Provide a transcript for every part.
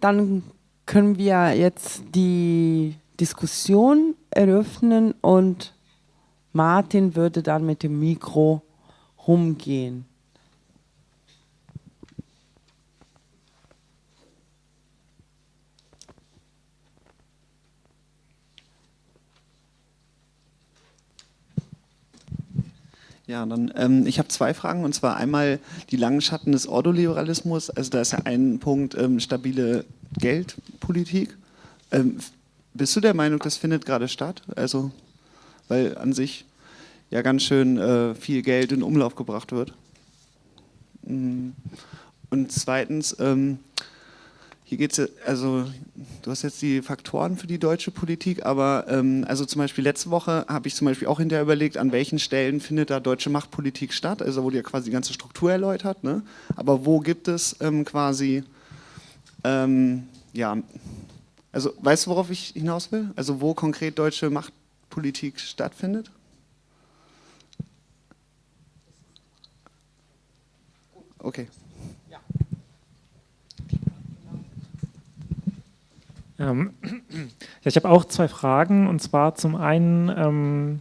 dann können wir jetzt die Diskussion eröffnen und Martin würde dann mit dem Mikro rumgehen. Ja, dann ähm, ich habe zwei Fragen und zwar einmal die langen Schatten des Ordoliberalismus. Also da ist ja ein Punkt ähm, stabile Geldpolitik. Ähm, bist du der Meinung, das findet gerade statt? Also weil an sich ja ganz schön äh, viel Geld in Umlauf gebracht wird. Mm. Und zweitens ähm, hier geht es, also du hast jetzt die Faktoren für die deutsche Politik, aber ähm, also zum Beispiel letzte Woche habe ich zum Beispiel auch hinterher überlegt, an welchen Stellen findet da deutsche Machtpolitik statt, also wurde ja quasi die ganze Struktur erläutert, ne? aber wo gibt es ähm, quasi, ähm, ja, also weißt du, worauf ich hinaus will? Also wo konkret deutsche Machtpolitik stattfindet? Okay. Ähm, ja, ich habe auch zwei Fragen und zwar zum einen, ähm,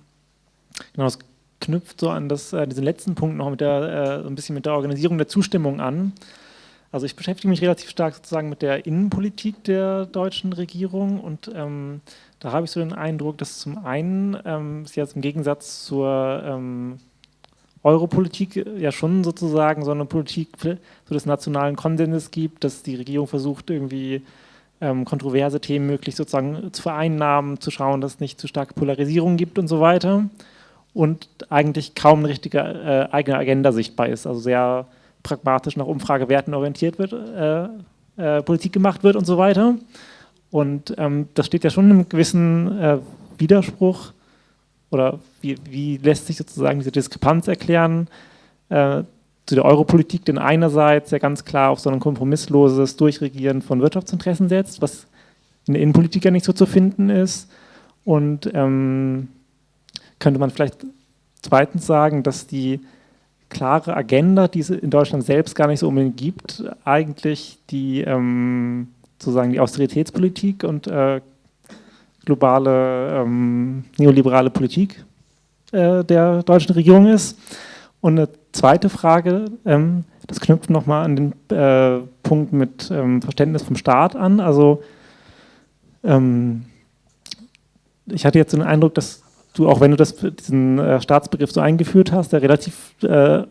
genau, das knüpft so an das, äh, diesen letzten Punkt noch mit der, äh, so ein bisschen mit der Organisierung der Zustimmung an. Also ich beschäftige mich relativ stark sozusagen mit der Innenpolitik der deutschen Regierung und ähm, da habe ich so den Eindruck, dass zum einen ähm, es jetzt im Gegensatz zur ähm, Europolitik ja schon sozusagen so eine Politik so des nationalen Konsenses gibt, dass die Regierung versucht irgendwie ähm, kontroverse Themen möglichst sozusagen zu vereinnahmen, zu schauen, dass es nicht zu starke Polarisierung gibt und so weiter. Und eigentlich kaum eine richtige äh, eigene Agenda sichtbar ist, also sehr pragmatisch nach Umfragewerten orientiert wird, äh, äh, Politik gemacht wird und so weiter. Und ähm, das steht ja schon in einem gewissen äh, Widerspruch oder wie, wie, lässt sich sozusagen diese Diskrepanz erklären äh, zu der Europolitik, denn einerseits ja ganz klar auf so ein kompromissloses Durchregieren von Wirtschaftsinteressen setzt, was in der Innenpolitik ja nicht so zu finden ist. Und ähm, könnte man vielleicht zweitens sagen, dass die klare Agenda, die es in Deutschland selbst gar nicht so unbedingt gibt, eigentlich die ähm, sozusagen die Austeritätspolitik und äh, globale ähm, neoliberale Politik äh, der deutschen Regierung ist. Und eine zweite Frage, ähm, das knüpft nochmal an den äh, Punkt mit ähm, Verständnis vom Staat an. Also ähm, ich hatte jetzt den Eindruck, dass du, auch wenn du das, diesen äh, Staatsbegriff so eingeführt hast, der relativ äh,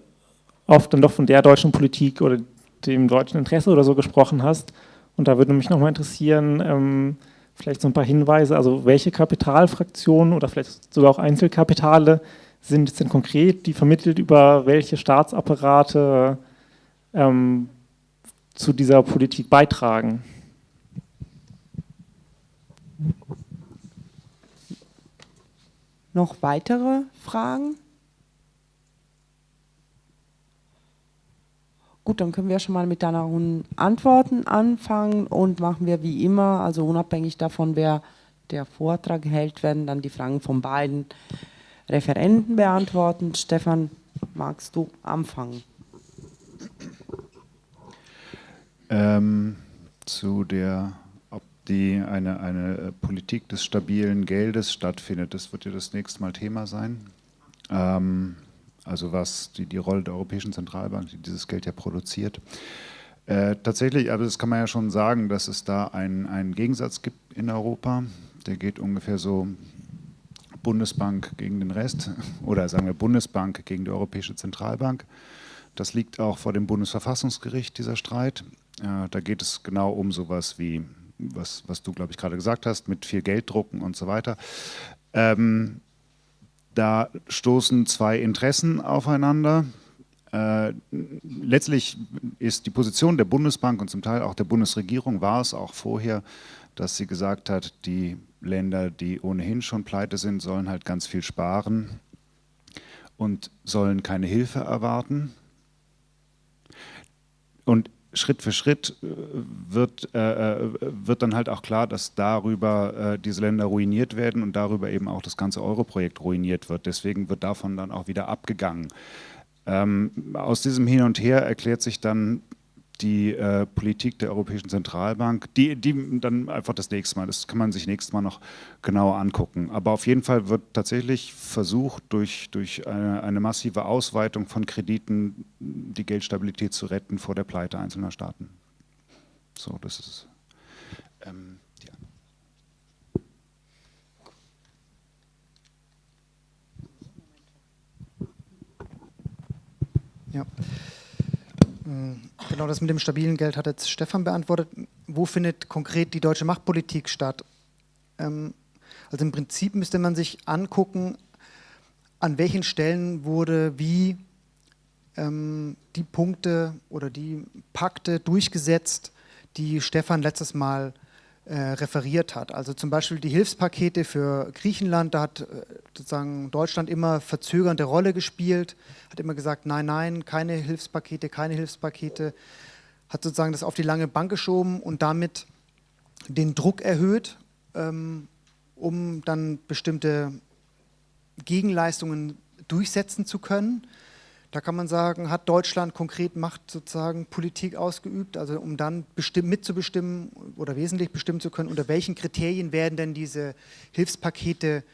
oft dann doch von der deutschen Politik oder dem deutschen Interesse oder so gesprochen hast. Und da würde mich nochmal interessieren, ähm, vielleicht so ein paar Hinweise, also welche Kapitalfraktionen oder vielleicht sogar auch Einzelkapitale sind es denn konkret, die vermittelt über welche Staatsapparate ähm, zu dieser Politik beitragen? Noch weitere Fragen? Gut, dann können wir schon mal mit deinen Antworten anfangen und machen wir wie immer, also unabhängig davon, wer der Vortrag hält, werden dann die Fragen von beiden Referenten beantworten. Stefan, magst du anfangen? Ähm, zu der, ob die eine, eine Politik des stabilen Geldes stattfindet, das wird ja das nächste Mal Thema sein. Ähm, also was die, die Rolle der Europäischen Zentralbank, die dieses Geld ja produziert. Äh, tatsächlich, aber das kann man ja schon sagen, dass es da einen, einen Gegensatz gibt in Europa. Der geht ungefähr so Bundesbank gegen den Rest oder sagen wir Bundesbank gegen die Europäische Zentralbank. Das liegt auch vor dem Bundesverfassungsgericht, dieser Streit. Da geht es genau um sowas wie, was, was du, glaube ich, gerade gesagt hast, mit viel Geld drucken und so weiter. Ähm, da stoßen zwei Interessen aufeinander. Äh, letztlich ist die Position der Bundesbank und zum Teil auch der Bundesregierung, war es auch vorher, dass sie gesagt hat, die Länder, die ohnehin schon pleite sind, sollen halt ganz viel sparen und sollen keine Hilfe erwarten. Und Schritt für Schritt äh, wird, äh, äh, wird dann halt auch klar, dass darüber äh, diese Länder ruiniert werden und darüber eben auch das ganze Euro-Projekt ruiniert wird. Deswegen wird davon dann auch wieder abgegangen. Ähm, aus diesem Hin und Her erklärt sich dann die äh, Politik der Europäischen Zentralbank, die, die dann einfach das nächste Mal, das kann man sich nächstes Mal noch genauer angucken. Aber auf jeden Fall wird tatsächlich versucht, durch, durch eine, eine massive Ausweitung von Krediten die Geldstabilität zu retten vor der Pleite einzelner Staaten. So, das ist ähm, die Ja. Mm, genau das mit dem stabilen Geld hat jetzt Stefan beantwortet. Wo findet konkret die deutsche Machtpolitik statt? Ähm, also im Prinzip müsste man sich angucken, an welchen Stellen wurde wie ähm, die Punkte oder die Pakte durchgesetzt, die Stefan letztes Mal äh, referiert hat. Also zum Beispiel die Hilfspakete für Griechenland, da hat äh, sozusagen Deutschland immer verzögernde Rolle gespielt, hat immer gesagt, nein, nein, keine Hilfspakete, keine Hilfspakete, hat sozusagen das auf die lange Bank geschoben und damit den Druck erhöht, ähm, um dann bestimmte Gegenleistungen durchsetzen zu können. Da kann man sagen, hat Deutschland konkret Macht sozusagen Politik ausgeübt, also um dann mitzubestimmen oder wesentlich bestimmen zu können, unter welchen Kriterien werden denn diese Hilfspakete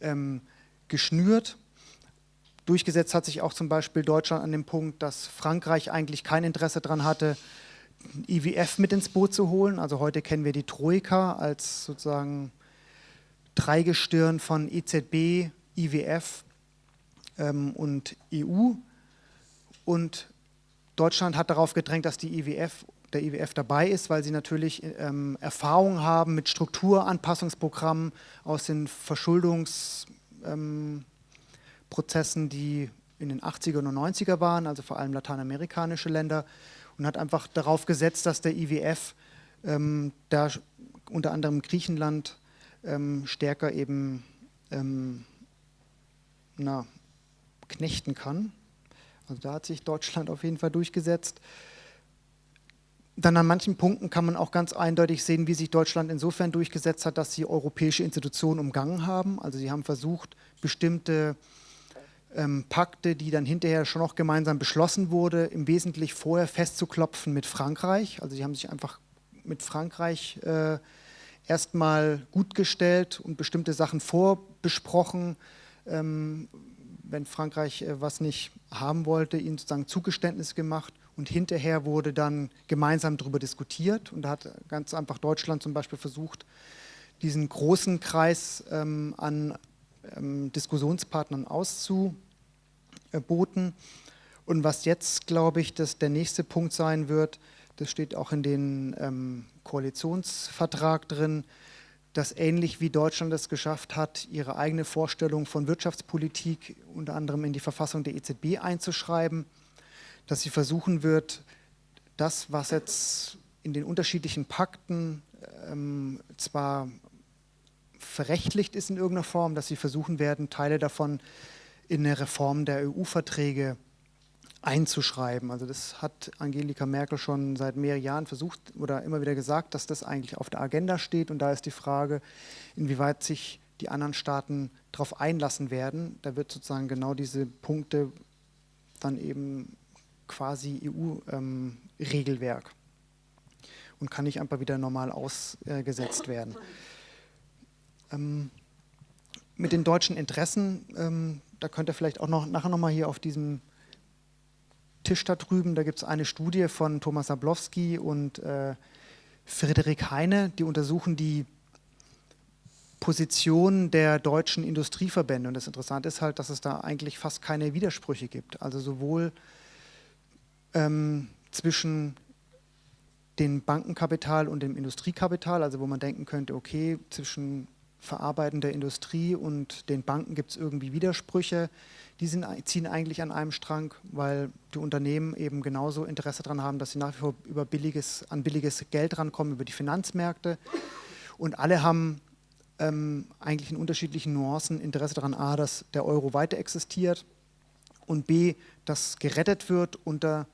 ähm, geschnürt. Durchgesetzt hat sich auch zum Beispiel Deutschland an dem Punkt, dass Frankreich eigentlich kein Interesse daran hatte, IWF mit ins Boot zu holen. Also heute kennen wir die Troika als sozusagen Dreigestirn von EZB, IWF ähm, und EU. Und Deutschland hat darauf gedrängt, dass die IWF, der IWF dabei ist, weil sie natürlich ähm, Erfahrung haben mit Strukturanpassungsprogrammen aus den Verschuldungsprozessen, ähm, die in den 80er und 90er waren, also vor allem lateinamerikanische Länder, und hat einfach darauf gesetzt, dass der IWF ähm, da unter anderem Griechenland ähm, stärker eben ähm, na, knechten kann. Also da hat sich Deutschland auf jeden Fall durchgesetzt. Dann an manchen Punkten kann man auch ganz eindeutig sehen, wie sich Deutschland insofern durchgesetzt hat, dass sie europäische Institutionen umgangen haben. Also sie haben versucht, bestimmte ähm, Pakte, die dann hinterher schon noch gemeinsam beschlossen wurde, im Wesentlichen vorher festzuklopfen mit Frankreich. Also sie haben sich einfach mit Frankreich äh, erstmal gut gestellt und bestimmte Sachen vorbesprochen, ähm, wenn Frankreich äh, was nicht haben wollte, ihnen sozusagen Zugeständnis gemacht und hinterher wurde dann gemeinsam darüber diskutiert und da hat ganz einfach Deutschland zum Beispiel versucht, diesen großen Kreis ähm, an ähm, Diskussionspartnern auszuboten. Und was jetzt, glaube ich, dass der nächste Punkt sein wird, das steht auch in den ähm, Koalitionsvertrag drin, dass ähnlich wie Deutschland es geschafft hat, ihre eigene Vorstellung von Wirtschaftspolitik unter anderem in die Verfassung der EZB einzuschreiben, dass sie versuchen wird, das, was jetzt in den unterschiedlichen Pakten ähm, zwar verrechtlicht ist in irgendeiner Form, dass sie versuchen werden, Teile davon in eine Reform der EU-Verträge einzuschreiben. Also das hat Angelika Merkel schon seit mehreren Jahren versucht oder immer wieder gesagt, dass das eigentlich auf der Agenda steht. Und da ist die Frage, inwieweit sich die anderen Staaten darauf einlassen werden. Da wird sozusagen genau diese Punkte dann eben quasi EU-Regelwerk ähm, und kann nicht einfach wieder normal ausgesetzt werden. Ähm, mit den deutschen Interessen, ähm, da könnt ihr vielleicht auch noch nachher nochmal hier auf diesem Tisch da drüben, da gibt es eine Studie von Thomas Sablowski und äh, Friedrich Heine, die untersuchen die Position der deutschen Industrieverbände. Und das Interessante ist halt, dass es da eigentlich fast keine Widersprüche gibt. Also sowohl ähm, zwischen dem Bankenkapital und dem Industriekapital, also wo man denken könnte, okay, zwischen verarbeitender Industrie und den Banken gibt es irgendwie Widersprüche die sind, ziehen eigentlich an einem Strang, weil die Unternehmen eben genauso Interesse daran haben, dass sie nach wie vor über billiges, an billiges Geld rankommen, über die Finanzmärkte. Und alle haben ähm, eigentlich in unterschiedlichen Nuancen Interesse daran, a, dass der Euro weiter existiert und b, dass gerettet wird unter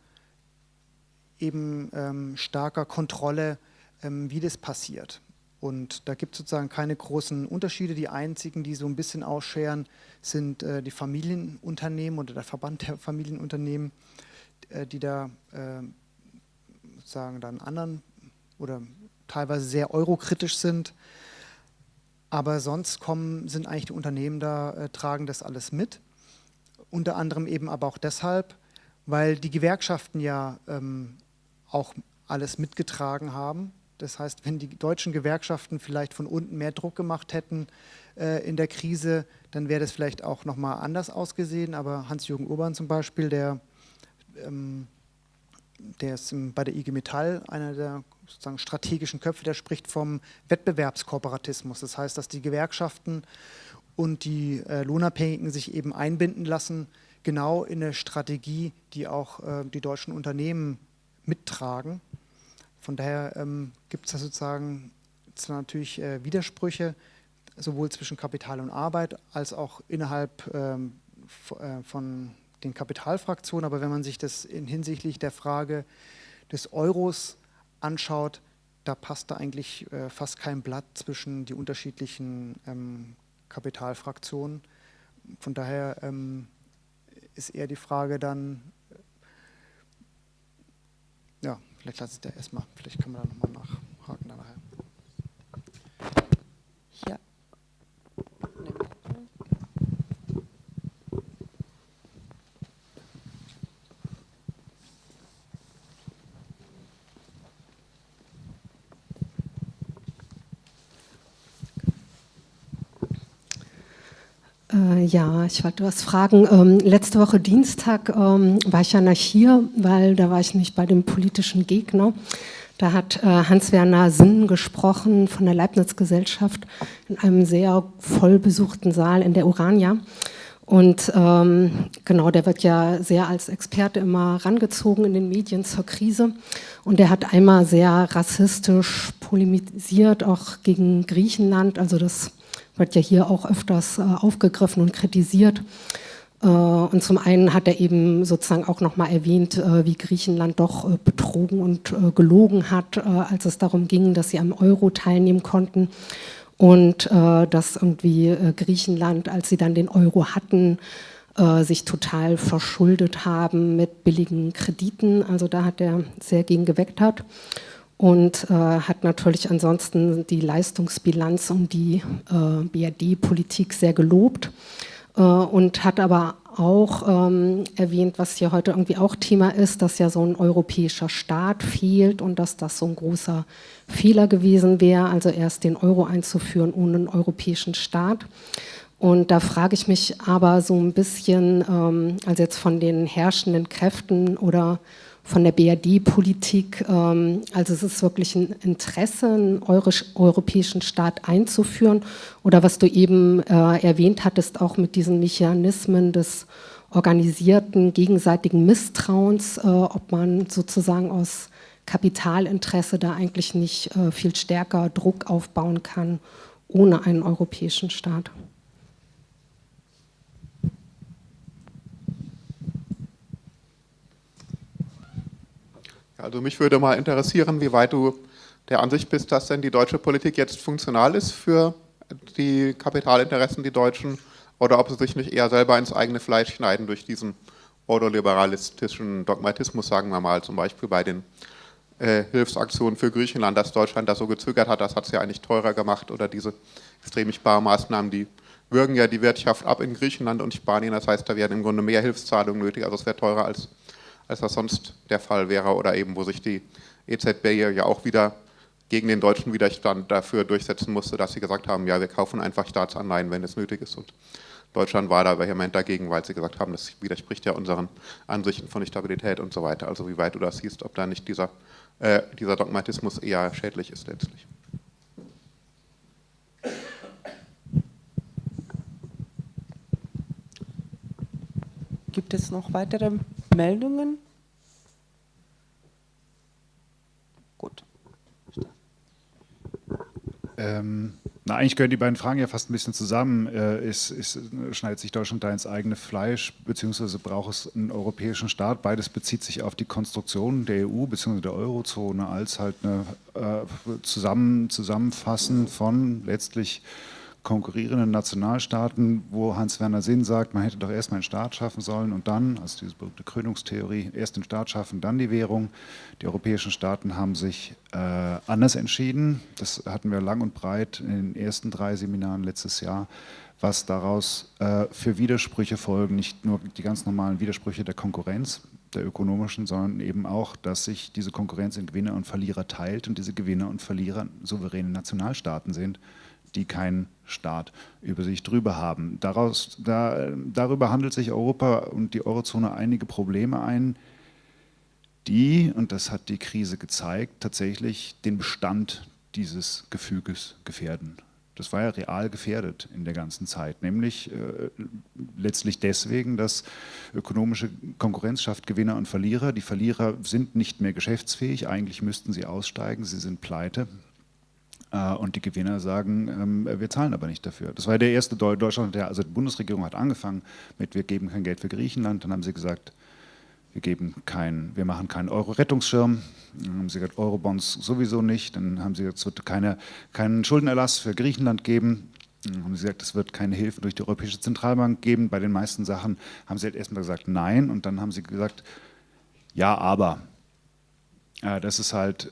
eben ähm, starker Kontrolle, ähm, wie das passiert. Und da gibt es sozusagen keine großen Unterschiede. Die einzigen, die so ein bisschen ausscheren, sind äh, die Familienunternehmen oder der Verband der Familienunternehmen, äh, die da äh, sozusagen dann anderen oder teilweise sehr eurokritisch sind. Aber sonst kommen, sind eigentlich die Unternehmen da, äh, tragen das alles mit. Unter anderem eben aber auch deshalb, weil die Gewerkschaften ja ähm, auch alles mitgetragen haben. Das heißt, wenn die deutschen Gewerkschaften vielleicht von unten mehr Druck gemacht hätten äh, in der Krise, dann wäre das vielleicht auch nochmal anders ausgesehen. Aber Hans-Jürgen Urban zum Beispiel, der, ähm, der ist bei der IG Metall einer der sozusagen strategischen Köpfe, der spricht vom Wettbewerbskooperatismus. Das heißt, dass die Gewerkschaften und die äh, Lohnabhängigen sich eben einbinden lassen, genau in eine Strategie, die auch äh, die deutschen Unternehmen mittragen. Von daher ähm, gibt es da sozusagen natürlich äh, Widersprüche, sowohl zwischen Kapital und Arbeit, als auch innerhalb ähm, äh, von den Kapitalfraktionen. Aber wenn man sich das in hinsichtlich der Frage des Euros anschaut, da passt da eigentlich äh, fast kein Blatt zwischen die unterschiedlichen ähm, Kapitalfraktionen. Von daher ähm, ist eher die Frage dann, ja, vielleicht lasse ich da erstmal, vielleicht kann man da nochmal nachhaken dann nachher. Ja. Äh, ja, ich wollte was fragen. Ähm, letzte Woche Dienstag ähm, war ich ja nach hier, weil da war ich nicht bei dem politischen Gegner. Da hat äh, Hans-Werner Sinn gesprochen von der Leibniz-Gesellschaft in einem sehr voll besuchten Saal in der Urania. Und ähm, genau, der wird ja sehr als Experte immer rangezogen in den Medien zur Krise. Und der hat einmal sehr rassistisch polemisiert, auch gegen Griechenland. Also das wird ja hier auch öfters äh, aufgegriffen und kritisiert. Äh, und zum einen hat er eben sozusagen auch nochmal erwähnt, äh, wie Griechenland doch betrogen und gelogen hat, als es darum ging, dass sie am Euro teilnehmen konnten. Und dass irgendwie Griechenland, als sie dann den Euro hatten, sich total verschuldet haben mit billigen Krediten. Also da hat er sehr gegen geweckt hat und äh, hat natürlich ansonsten die Leistungsbilanz und die äh, BRD-Politik sehr gelobt äh, und hat aber auch ähm, erwähnt, was hier heute irgendwie auch Thema ist, dass ja so ein europäischer Staat fehlt und dass das so ein großer Fehler gewesen wäre, also erst den Euro einzuführen ohne einen europäischen Staat. Und da frage ich mich aber so ein bisschen, ähm, also jetzt von den herrschenden Kräften oder von der BRD-Politik. Ähm, also es ist wirklich ein Interesse, einen europäischen Staat einzuführen. Oder was du eben äh, erwähnt hattest, auch mit diesen Mechanismen des organisierten gegenseitigen Misstrauens, äh, ob man sozusagen aus Kapitalinteresse da eigentlich nicht äh, viel stärker Druck aufbauen kann ohne einen europäischen Staat. Also mich würde mal interessieren, wie weit du der Ansicht bist, dass denn die deutsche Politik jetzt funktional ist für die Kapitalinteressen, die Deutschen, oder ob sie sich nicht eher selber ins eigene Fleisch schneiden durch diesen ordoliberalistischen Dogmatismus, sagen wir mal, zum Beispiel bei den äh, Hilfsaktionen für Griechenland, dass Deutschland da so gezögert hat, das hat es ja eigentlich teurer gemacht, oder diese extrem Sparmaßnahmen, die würgen ja die Wirtschaft ab in Griechenland und Spanien, das heißt, da werden im Grunde mehr Hilfszahlungen nötig, also es wäre teurer als als das sonst der Fall wäre oder eben wo sich die EZB ja auch wieder gegen den deutschen Widerstand dafür durchsetzen musste, dass sie gesagt haben, ja, wir kaufen einfach Staatsanleihen, wenn es nötig ist. Und Deutschland war da vehement dagegen, weil sie gesagt haben, das widerspricht ja unseren Ansichten von Stabilität und so weiter. Also wie weit du das siehst, ob da nicht dieser, äh, dieser Dogmatismus eher schädlich ist letztlich. Gibt es noch weitere Meldungen? Gut. Ähm, na, eigentlich gehören die beiden Fragen ja fast ein bisschen zusammen. Äh, ist, ist, schneidet sich Deutschland da ins eigene Fleisch, beziehungsweise braucht es einen europäischen Staat? Beides bezieht sich auf die Konstruktion der EU bzw. der Eurozone als halt eine äh, Zusammen, Zusammenfassen von letztlich konkurrierenden Nationalstaaten, wo Hans-Werner Sinn sagt, man hätte doch erstmal einen Staat schaffen sollen und dann, also diese berühmte Krönungstheorie, erst den Staat schaffen, dann die Währung. Die europäischen Staaten haben sich äh, anders entschieden. Das hatten wir lang und breit in den ersten drei Seminaren letztes Jahr, was daraus äh, für Widersprüche folgen, nicht nur die ganz normalen Widersprüche der Konkurrenz, der ökonomischen, sondern eben auch, dass sich diese Konkurrenz in Gewinner und Verlierer teilt und diese Gewinner und Verlierer souveräne Nationalstaaten sind die keinen Staat über sich drüber haben. Daraus, da, darüber handelt sich Europa und die Eurozone einige Probleme ein, die, und das hat die Krise gezeigt, tatsächlich den Bestand dieses Gefüges gefährden. Das war ja real gefährdet in der ganzen Zeit, nämlich äh, letztlich deswegen, dass ökonomische Konkurrenz schafft Gewinner und Verlierer. Die Verlierer sind nicht mehr geschäftsfähig, eigentlich müssten sie aussteigen, sie sind pleite. Äh, und die Gewinner sagen, ähm, wir zahlen aber nicht dafür. Das war der erste Deutschland, der, also die Bundesregierung hat angefangen mit, wir geben kein Geld für Griechenland. Dann haben sie gesagt, wir, geben kein, wir machen keinen Euro-Rettungsschirm. Dann haben sie gesagt, Eurobonds sowieso nicht. Dann haben sie gesagt, es wird keine, keinen Schuldenerlass für Griechenland geben. Dann haben sie gesagt, es wird keine Hilfe durch die Europäische Zentralbank geben. Bei den meisten Sachen haben sie halt erstmal gesagt, nein. Und dann haben sie gesagt, ja, aber. Äh, das ist halt...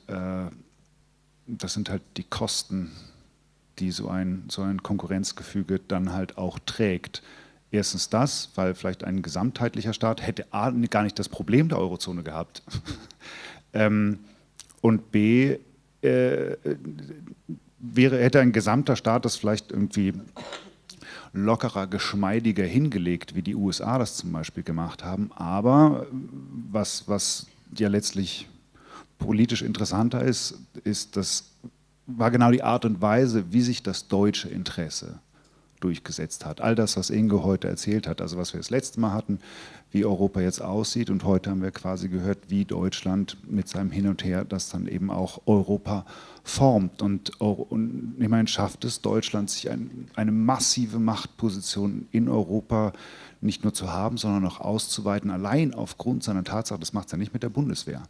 Das sind halt die Kosten, die so ein, so ein Konkurrenzgefüge dann halt auch trägt. Erstens das, weil vielleicht ein gesamtheitlicher Staat hätte A, gar nicht das Problem der Eurozone gehabt. ähm, und B, äh, wäre, hätte ein gesamter Staat das vielleicht irgendwie lockerer, geschmeidiger hingelegt, wie die USA das zum Beispiel gemacht haben. Aber was, was ja letztlich politisch interessanter ist, ist, das war genau die Art und Weise, wie sich das deutsche Interesse durchgesetzt hat. All das, was Inge heute erzählt hat, also was wir das letzte Mal hatten, wie Europa jetzt aussieht und heute haben wir quasi gehört, wie Deutschland mit seinem Hin und Her das dann eben auch Europa formt. Und, und meine, schafft es Deutschland, sich ein, eine massive Machtposition in Europa nicht nur zu haben, sondern auch auszuweiten, allein aufgrund seiner Tatsache, das macht es ja nicht mit der Bundeswehr,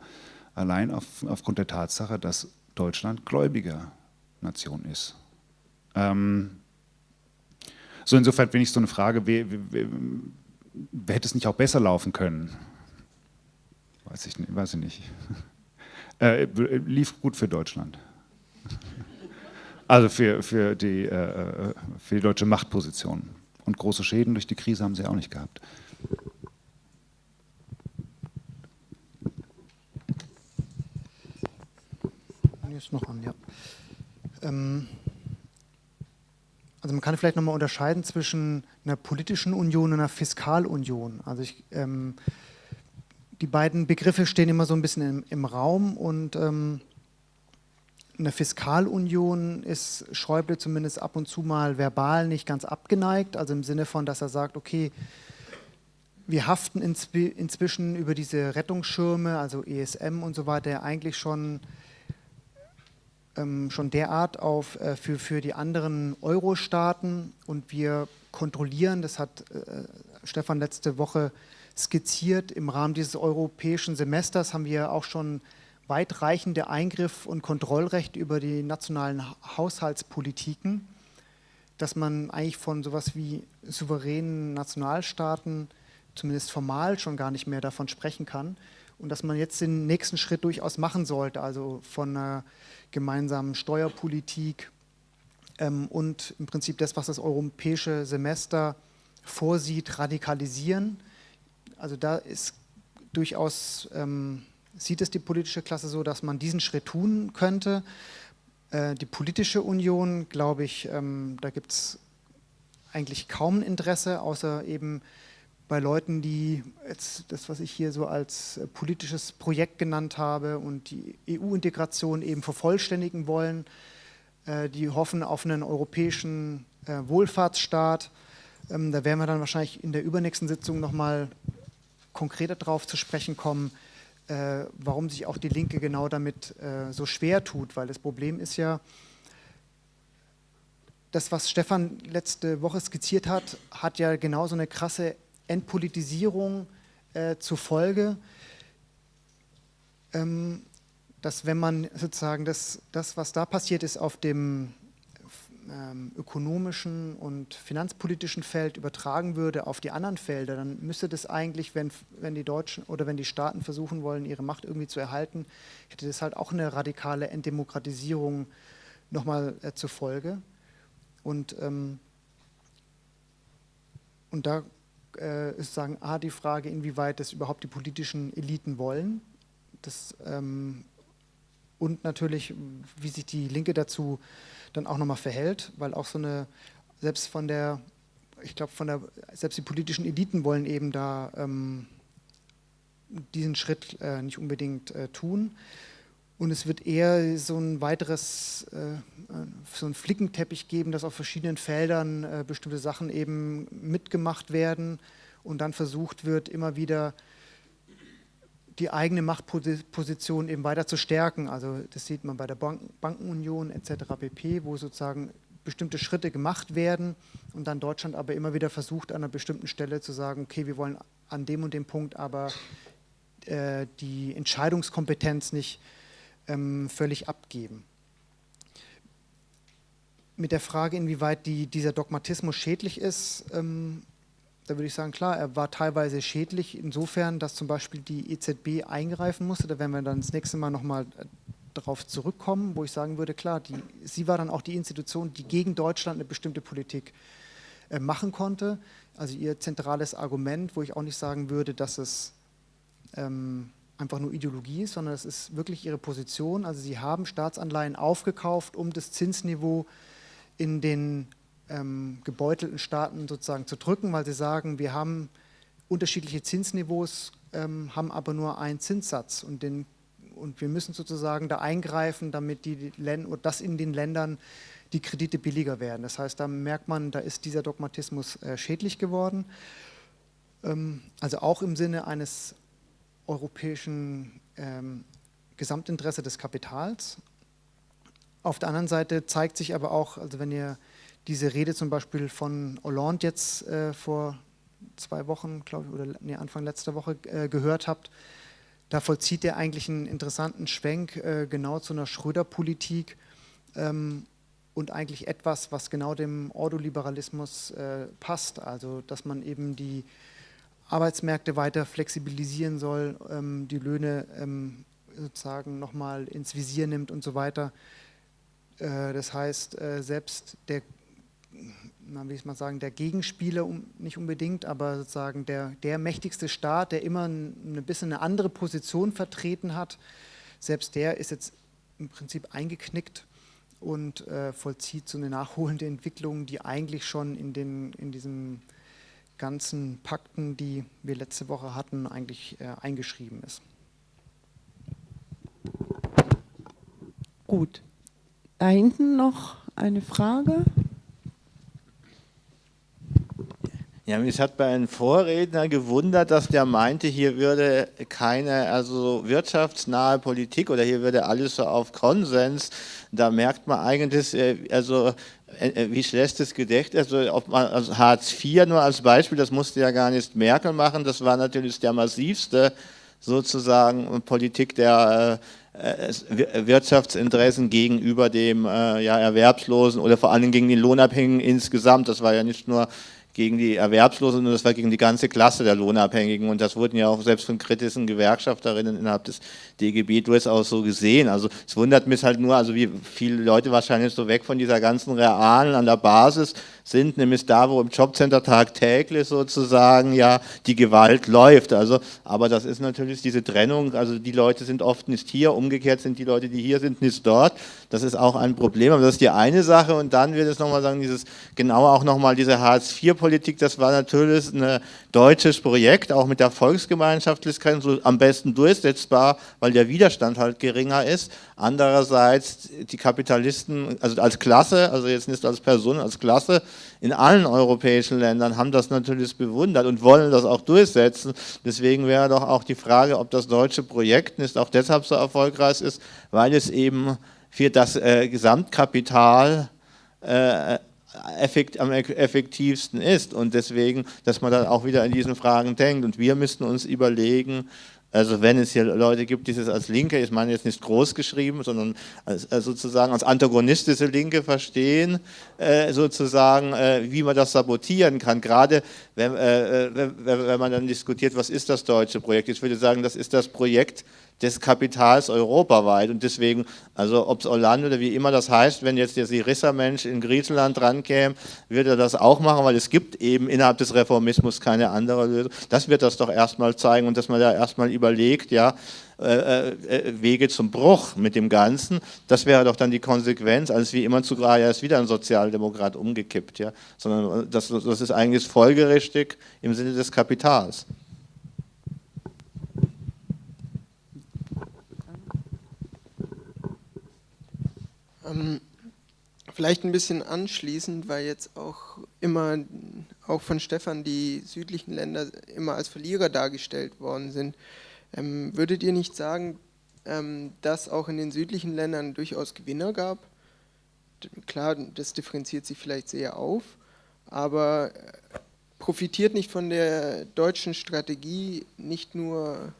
allein auf, aufgrund der Tatsache, dass Deutschland gläubiger Nation ist. Ähm, so insofern bin ich so eine Frage, wer, wer, wer, hätte es nicht auch besser laufen können? Weiß ich, nicht. Weiß ich nicht. Äh, lief gut für Deutschland. Also für, für, die, äh, für die deutsche Machtposition. Und große Schäden durch die Krise haben sie auch nicht gehabt. Ist noch an, ja. Ähm, also man kann vielleicht nochmal unterscheiden zwischen einer politischen Union und einer Fiskalunion. Also ich, ähm, die beiden Begriffe stehen immer so ein bisschen im, im Raum und ähm, eine Fiskalunion ist Schäuble zumindest ab und zu mal verbal nicht ganz abgeneigt, also im Sinne von, dass er sagt, okay, wir haften inzwischen über diese Rettungsschirme, also ESM und so weiter, eigentlich schon schon derart auf äh, für, für die anderen Euro-Staaten und wir kontrollieren, das hat äh, Stefan letzte Woche skizziert, im Rahmen dieses europäischen Semesters haben wir auch schon weitreichende Eingriff- und Kontrollrecht über die nationalen Haushaltspolitiken, dass man eigentlich von sowas wie souveränen Nationalstaaten zumindest formal schon gar nicht mehr davon sprechen kann und dass man jetzt den nächsten Schritt durchaus machen sollte, also von einer gemeinsamen Steuerpolitik ähm, und im Prinzip das, was das europäische Semester vorsieht, radikalisieren. Also da ist durchaus, ähm, sieht es die politische Klasse so, dass man diesen Schritt tun könnte. Äh, die politische Union, glaube ich, ähm, da gibt es eigentlich kaum Interesse, außer eben bei Leuten, die jetzt das, was ich hier so als äh, politisches Projekt genannt habe und die EU-Integration eben vervollständigen wollen, äh, die hoffen auf einen europäischen äh, Wohlfahrtsstaat. Ähm, da werden wir dann wahrscheinlich in der übernächsten Sitzung nochmal konkreter darauf zu sprechen kommen, warum sich auch die Linke genau damit so schwer tut, weil das Problem ist ja, das, was Stefan letzte Woche skizziert hat, hat ja genauso eine krasse Entpolitisierung äh, zur ähm, dass wenn man sozusagen das, das, was da passiert ist, auf dem ähm, ökonomischen und finanzpolitischen Feld übertragen würde auf die anderen Felder, dann müsste das eigentlich, wenn, wenn die Deutschen oder wenn die Staaten versuchen wollen, ihre Macht irgendwie zu erhalten, hätte das halt auch eine radikale Entdemokratisierung nochmal äh, zur Folge. Und, ähm, und da äh, ist sagen, A, die Frage, inwieweit das überhaupt die politischen Eliten wollen. Das, ähm, und natürlich, wie sich die Linke dazu dann auch nochmal verhält, weil auch so eine, selbst von der, ich glaube, von der, selbst die politischen Eliten wollen eben da ähm, diesen Schritt äh, nicht unbedingt äh, tun. Und es wird eher so ein weiteres, äh, so ein Flickenteppich geben, dass auf verschiedenen Feldern äh, bestimmte Sachen eben mitgemacht werden und dann versucht wird, immer wieder die eigene Machtposition eben weiter zu stärken. Also das sieht man bei der Bank Bankenunion etc. pp., wo sozusagen bestimmte Schritte gemacht werden und dann Deutschland aber immer wieder versucht, an einer bestimmten Stelle zu sagen, okay, wir wollen an dem und dem Punkt aber äh, die Entscheidungskompetenz nicht ähm, völlig abgeben. Mit der Frage, inwieweit die, dieser Dogmatismus schädlich ist, ähm, da würde ich sagen, klar, er war teilweise schädlich insofern, dass zum Beispiel die EZB eingreifen musste. Da werden wir dann das nächste Mal nochmal äh, darauf zurückkommen, wo ich sagen würde, klar, die, sie war dann auch die Institution, die gegen Deutschland eine bestimmte Politik äh, machen konnte. Also ihr zentrales Argument, wo ich auch nicht sagen würde, dass es ähm, einfach nur Ideologie ist, sondern es ist wirklich ihre Position. Also sie haben Staatsanleihen aufgekauft, um das Zinsniveau in den ähm, gebeutelten Staaten sozusagen zu drücken, weil sie sagen, wir haben unterschiedliche Zinsniveaus, ähm, haben aber nur einen Zinssatz und, den, und wir müssen sozusagen da eingreifen, damit die Länder, das in den Ländern die Kredite billiger werden. Das heißt, da merkt man, da ist dieser Dogmatismus äh, schädlich geworden. Ähm, also auch im Sinne eines europäischen ähm, Gesamtinteresse des Kapitals. Auf der anderen Seite zeigt sich aber auch, also wenn ihr diese Rede zum Beispiel von Hollande jetzt äh, vor zwei Wochen, glaube ich, oder nee, Anfang letzter Woche äh, gehört habt, da vollzieht er eigentlich einen interessanten Schwenk äh, genau zu einer Schröder-Politik ähm, und eigentlich etwas, was genau dem Ordoliberalismus äh, passt. Also, dass man eben die Arbeitsmärkte weiter flexibilisieren soll, ähm, die Löhne ähm, sozusagen nochmal ins Visier nimmt und so weiter. Äh, das heißt, äh, selbst der na, wie ich mal sagen, der Gegenspieler um, nicht unbedingt, aber sozusagen der, der mächtigste Staat, der immer ein, ein bisschen eine andere Position vertreten hat, selbst der ist jetzt im Prinzip eingeknickt und äh, vollzieht so eine nachholende Entwicklung, die eigentlich schon in, den, in diesen ganzen Pakten, die wir letzte Woche hatten, eigentlich äh, eingeschrieben ist. Gut. Da hinten noch eine Frage. Ja, mich hat bei einem Vorredner gewundert, dass der meinte, hier würde keine also wirtschaftsnahe Politik oder hier würde alles so auf Konsens. Da merkt man eigentlich, äh, also wie schlecht das Gedächtnis, also, also Hartz IV nur als Beispiel, das musste ja gar nicht Merkel machen, das war natürlich der massivste sozusagen Politik der Wirtschaftsinteressen gegenüber dem ja, Erwerbslosen oder vor allem gegen den Lohnabhängigen insgesamt. Das war ja nicht nur gegen die Erwerbslosen, sondern das war gegen die ganze Klasse der Lohnabhängigen. Und das wurden ja auch selbst von kritischen Gewerkschafterinnen innerhalb des DGB durchaus so gesehen. Also es wundert mich halt nur, also wie viele Leute wahrscheinlich so weg von dieser ganzen Realen an der Basis sind, nämlich da, wo im Jobcenter tagtäglich sozusagen ja die Gewalt läuft. Also, aber das ist natürlich diese Trennung, also die Leute sind oft nicht hier, umgekehrt sind die Leute, die hier sind, nicht dort. Das ist auch ein Problem, aber das ist die eine Sache und dann wird es nochmal sagen, dieses, genauer auch nochmal diese Hartz-IV-Politik, das war natürlich ein deutsches Projekt, auch mit der Volksgemeinschaftlichkeit so am besten durchsetzbar, weil der Widerstand halt geringer ist. Andererseits die Kapitalisten, also als Klasse, also jetzt nicht als Person, als Klasse, in allen europäischen Ländern haben das natürlich bewundert und wollen das auch durchsetzen. Deswegen wäre doch auch die Frage, ob das deutsche Projekt nicht auch deshalb so erfolgreich ist, weil es eben für das äh, Gesamtkapital äh, effekt, am effektivsten ist und deswegen, dass man dann auch wieder in diesen Fragen denkt und wir müssten uns überlegen, Also wenn es hier Leute gibt, die es als Linke, ich meine jetzt nicht groß geschrieben, sondern als, als sozusagen als antagonistische Linke verstehen, äh, sozusagen, äh, wie man das sabotieren kann. Gerade wenn, äh, wenn, wenn, man dann diskutiert, was ist das deutsche Projekt? Ich würde sagen, das ist das Projekt des Kapitals europaweit. Und deswegen, also ob es Hollande oder wie immer das heißt, wenn jetzt der Syriza-Mensch in Griechenland drankäme, wird er das auch machen, weil es gibt eben innerhalb des Reformismus keine andere Lösung. Das wird das doch erstmal zeigen und dass man da erstmal überlegt, ja, äh, äh, Wege zum Bruch mit dem Ganzen, das wäre doch dann die Konsequenz, als wie immer zu Graja ist wieder ein Sozialdemokrat umgekippt, ja, sondern das, das ist eigentlich folgerichtig im Sinne des Kapitals. Ähm, vielleicht ein bisschen anschließend, weil jetzt auch immer, auch von Stefan, die südlichen Länder immer als Verlierer dargestellt worden sind. Ähm, würdet ihr nicht sagen, ähm, dass auch in den südlichen Ländern durchaus Gewinner gab? Klar, das differenziert sich vielleicht sehr auf, aber äh, profitiert nicht von der deutschen Strategie nicht nur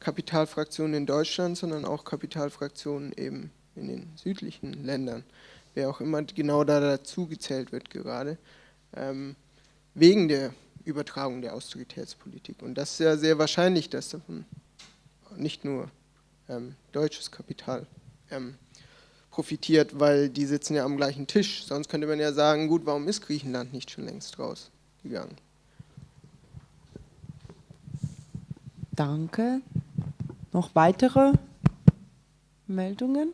Kapitalfraktionen in Deutschland, sondern auch Kapitalfraktionen eben in den südlichen Ländern, wer auch immer genau da dazu gezählt wird gerade, ähm, wegen der Übertragung der Austeritätspolitik. Und das ist ja sehr wahrscheinlich, dass davon nicht nur ähm, deutsches Kapital ähm, profitiert, weil die sitzen ja am gleichen Tisch. Sonst könnte man ja sagen, gut, warum ist Griechenland nicht schon längst rausgegangen? Danke. Noch weitere Meldungen?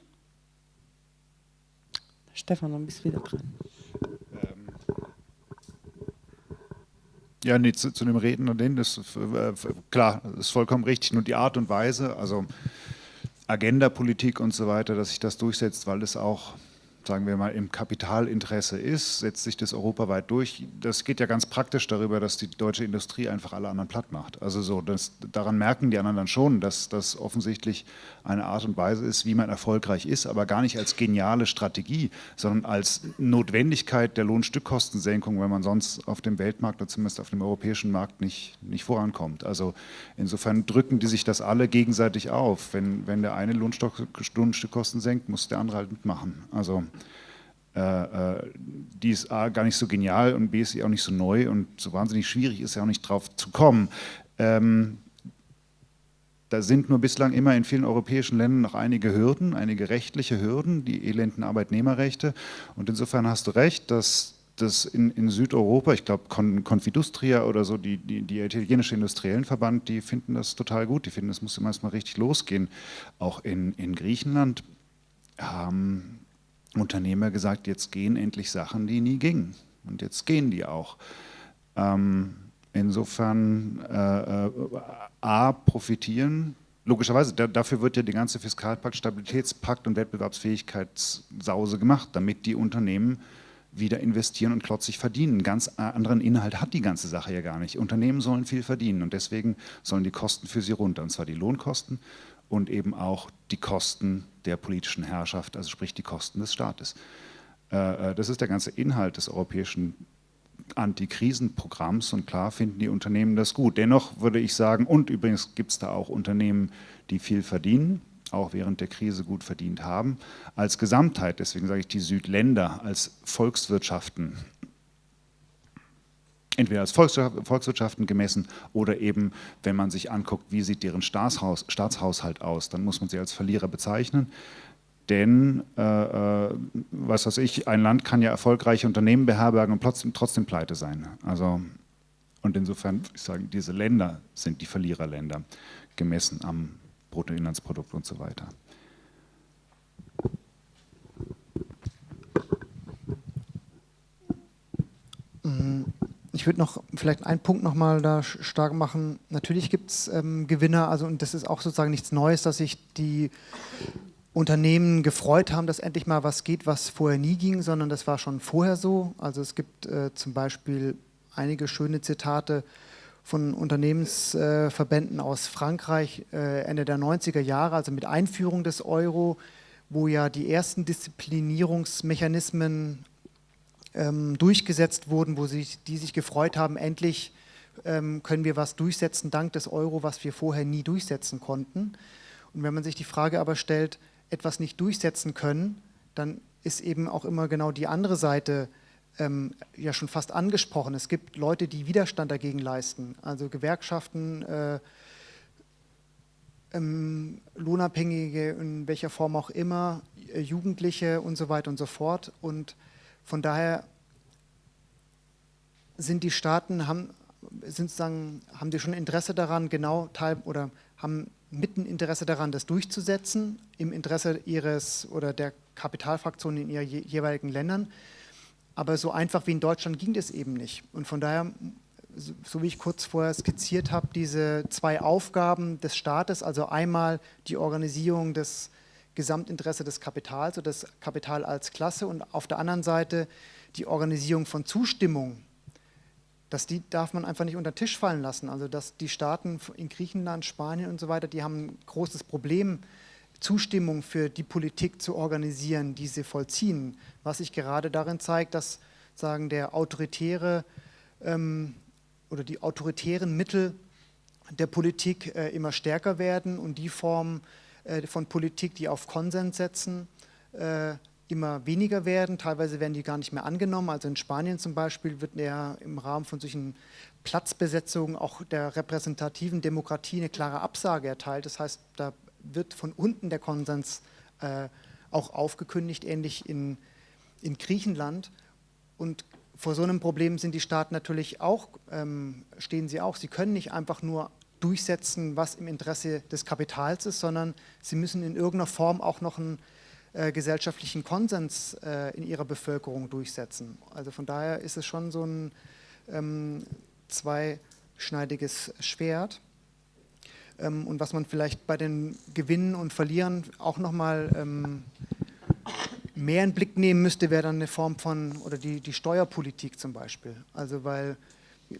Stefan, dann bist du wieder dran. Ja, nee, zu, zu dem Reden und den, das äh, klar, ist vollkommen richtig. Nur die Art und Weise, also Agendapolitik und so weiter, dass sich das durchsetzt, weil es auch sagen wir mal, im Kapitalinteresse ist, setzt sich das europaweit durch. Das geht ja ganz praktisch darüber, dass die deutsche Industrie einfach alle anderen platt macht. Also so, das, daran merken die anderen dann schon, dass das offensichtlich eine Art und Weise ist, wie man erfolgreich ist, aber gar nicht als geniale Strategie, sondern als Notwendigkeit der Lohnstückkostensenkung, wenn man sonst auf dem Weltmarkt oder zumindest auf dem europäischen Markt nicht, nicht vorankommt. Also insofern drücken die sich das alle gegenseitig auf. Wenn, wenn der eine Lohnstückkosten senkt, muss der andere halt mitmachen. Also äh, äh, die ist A, gar nicht so genial und B, ist sie auch nicht so neu und so wahnsinnig schwierig ist ja auch nicht drauf zu kommen. Ähm, da sind nur bislang immer in vielen europäischen Ländern noch einige Hürden, einige rechtliche Hürden, die elenden Arbeitnehmerrechte. Und insofern hast du recht, dass das in, in Südeuropa, ich glaube Confidustria oder so, die, die, die italienische Industriellenverband, die finden das total gut. Die finden, es muss immer erstmal richtig losgehen. Auch in, in Griechenland haben Unternehmer gesagt, jetzt gehen endlich Sachen, die nie gingen. Und jetzt gehen die auch. Ähm, insofern äh, äh, A, profitieren, logischerweise, da, dafür wird ja die ganze Fiskalpakt, Stabilitätspakt und Wettbewerbsfähigkeitssause gemacht, damit die Unternehmen wieder investieren und klotzig verdienen. Einen ganz anderen Inhalt hat die ganze Sache ja gar nicht. Unternehmen sollen viel verdienen und deswegen sollen die Kosten für sie runter, und zwar die Lohnkosten und eben auch die Kosten der politischen Herrschaft, also sprich die Kosten des Staates. Äh, äh, das ist der ganze Inhalt des europäischen Antikrisenprogramms und klar finden die Unternehmen das gut. Dennoch würde ich sagen, und übrigens gibt es da auch Unternehmen, die viel verdienen, auch während der Krise gut verdient haben, als Gesamtheit, deswegen sage ich die Südländer als Volkswirtschaften entweder als Volkswirtschaften gemessen oder eben, wenn man sich anguckt, wie sieht deren Staatshaus, Staatshaushalt aus, dann muss man sie als Verlierer bezeichnen. Denn, äh, äh, was weiß ich, ein Land kann ja erfolgreiche Unternehmen beherbergen und trotzdem, trotzdem pleite sein. Also, und insofern, ich sage, diese Länder sind die Verliererländer, gemessen am Bruttoinlandsprodukt und so weiter. Mhm. Ich würde noch vielleicht einen Punkt nochmal da stark machen. Natürlich gibt es ähm, Gewinner, also und das ist auch sozusagen nichts Neues, dass sich die Unternehmen gefreut haben, dass endlich mal was geht, was vorher nie ging, sondern das war schon vorher so. Also es gibt äh, zum Beispiel einige schöne Zitate von Unternehmensverbänden aus Frankreich äh, Ende der 90er Jahre, also mit Einführung des Euro, wo ja die ersten Disziplinierungsmechanismen ähm, durchgesetzt wurden, wo sich, die sich gefreut haben, endlich ähm, können wir was durchsetzen dank des Euro, was wir vorher nie durchsetzen konnten. Und wenn man sich die Frage aber stellt, etwas nicht durchsetzen können, dann ist eben auch immer genau die andere Seite ähm, ja schon fast angesprochen. Es gibt Leute, die Widerstand dagegen leisten, also Gewerkschaften, äh, ähm, Lohnabhängige in welcher Form auch immer, äh, Jugendliche und so weiter und so fort. Und von daher sind die Staaten, haben, sind sagen, haben die schon Interesse daran, genau teil oder haben mitten Interesse daran, das durchzusetzen, im Interesse ihres oder der Kapitalfraktionen in ihren jeweiligen Ländern. Aber so einfach wie in Deutschland ging das eben nicht. Und von daher, so wie ich kurz vorher skizziert habe, diese zwei Aufgaben des Staates, also einmal die Organisierung des Gesamtinteresse des Kapitals oder das Kapital als Klasse und auf der anderen Seite die Organisierung von Zustimmung dass die darf man einfach nicht unter den Tisch fallen lassen. Also dass die Staaten in Griechenland, Spanien und so weiter, die haben ein großes Problem, Zustimmung für die Politik zu organisieren, die sie vollziehen. Was sich gerade darin zeigt, dass sagen der autoritäre ähm, oder die autoritären Mittel der Politik äh, immer stärker werden und die Form äh, von Politik, die auf Konsens setzen, äh, immer weniger werden. Teilweise werden die gar nicht mehr angenommen. Also in Spanien zum Beispiel wird ja im Rahmen von solchen Platzbesetzungen auch der repräsentativen Demokratie eine klare Absage erteilt. Das heißt, da wird von unten der Konsens äh, auch aufgekündigt, ähnlich in, in Griechenland. Und vor so einem Problem sind die Staaten natürlich auch, ähm, stehen sie auch. Sie können nicht einfach nur durchsetzen, was im Interesse des Kapitals ist, sondern sie müssen in irgendeiner Form auch noch ein äh, gesellschaftlichen Konsens äh, in ihrer Bevölkerung durchsetzen. Also von daher ist es schon so ein ähm, zweischneidiges Schwert. Ähm, und was man vielleicht bei den Gewinnen und Verlieren auch nochmal ähm, mehr in Blick nehmen müsste, wäre dann eine Form von, oder die, die Steuerpolitik zum Beispiel. Also weil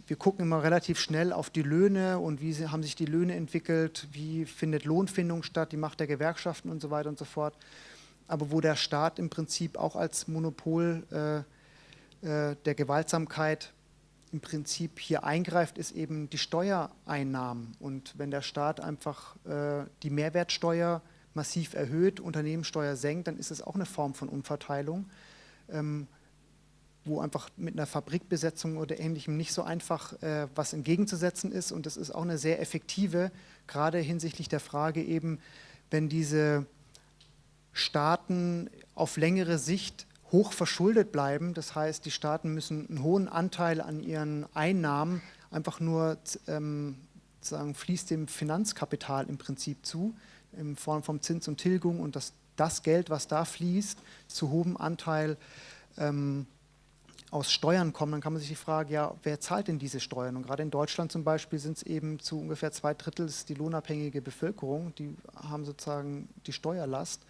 wir gucken immer relativ schnell auf die Löhne und wie haben sich die Löhne entwickelt, wie findet Lohnfindung statt, die Macht der Gewerkschaften und so weiter und so fort aber wo der Staat im Prinzip auch als Monopol äh, äh, der Gewaltsamkeit im Prinzip hier eingreift, ist eben die Steuereinnahmen. Und wenn der Staat einfach äh, die Mehrwertsteuer massiv erhöht, Unternehmenssteuer senkt, dann ist es auch eine Form von Umverteilung, ähm, wo einfach mit einer Fabrikbesetzung oder ähnlichem nicht so einfach äh, was entgegenzusetzen ist. Und das ist auch eine sehr effektive, gerade hinsichtlich der Frage eben, wenn diese Staaten auf längere Sicht hoch verschuldet bleiben. Das heißt, die Staaten müssen einen hohen Anteil an ihren Einnahmen einfach nur ähm, sagen, fließt dem Finanzkapital im Prinzip zu, in Form von Zins und Tilgung und das, das Geld, was da fließt, zu hohem Anteil ähm, aus Steuern kommen, dann kann man sich die Frage, ja, wer zahlt denn diese Steuern? Und gerade in Deutschland zum Beispiel sind es eben zu ungefähr zwei Drittel die lohnabhängige Bevölkerung, die haben sozusagen die Steuerlast.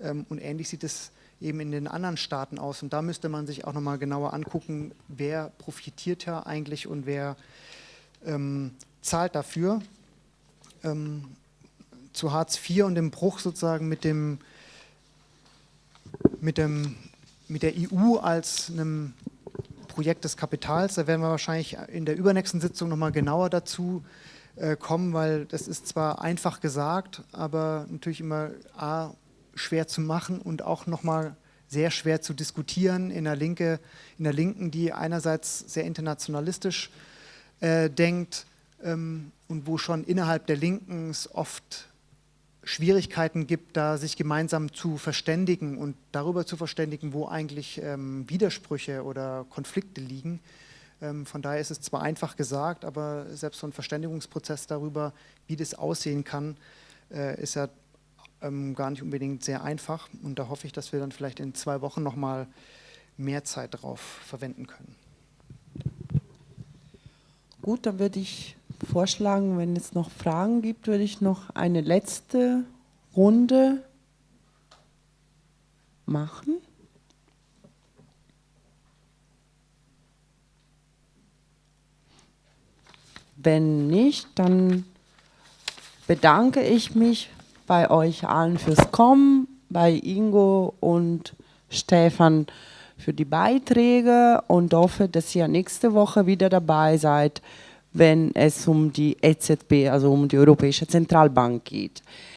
Ähm, und ähnlich sieht es eben in den anderen Staaten aus. Und da müsste man sich auch nochmal genauer angucken, wer profitiert ja eigentlich und wer ähm, zahlt dafür. Ähm, zu Hartz IV und dem Bruch sozusagen mit dem, mit dem mit der EU als einem Projekt des Kapitals. Da werden wir wahrscheinlich in der übernächsten Sitzung nochmal genauer dazu äh, kommen, weil das ist zwar einfach gesagt, aber natürlich immer A, schwer zu machen und auch nochmal sehr schwer zu diskutieren in der, Linke, in der Linken, die einerseits sehr internationalistisch äh, denkt ähm, und wo schon innerhalb der Linken es oft Schwierigkeiten gibt, da sich gemeinsam zu verständigen und darüber zu verständigen, wo eigentlich ähm, Widersprüche oder Konflikte liegen. Ähm, von daher ist es zwar einfach gesagt, aber selbst so ein Verständigungsprozess darüber, wie das aussehen kann, äh, ist ja ähm, gar nicht unbedingt sehr einfach. Und da hoffe ich, dass wir dann vielleicht in zwei Wochen nochmal mehr Zeit darauf verwenden können. Gut, dann würde ich vorschlagen, wenn es noch Fragen gibt, würde ich noch eine letzte Runde machen. Wenn nicht, dann bedanke ich mich bei euch allen fürs Kommen, bei Ingo und Stefan für die Beiträge und hoffe, dass ihr nächste Woche wieder dabei seid, wenn es um die EZB, also um die Europäische Zentralbank geht.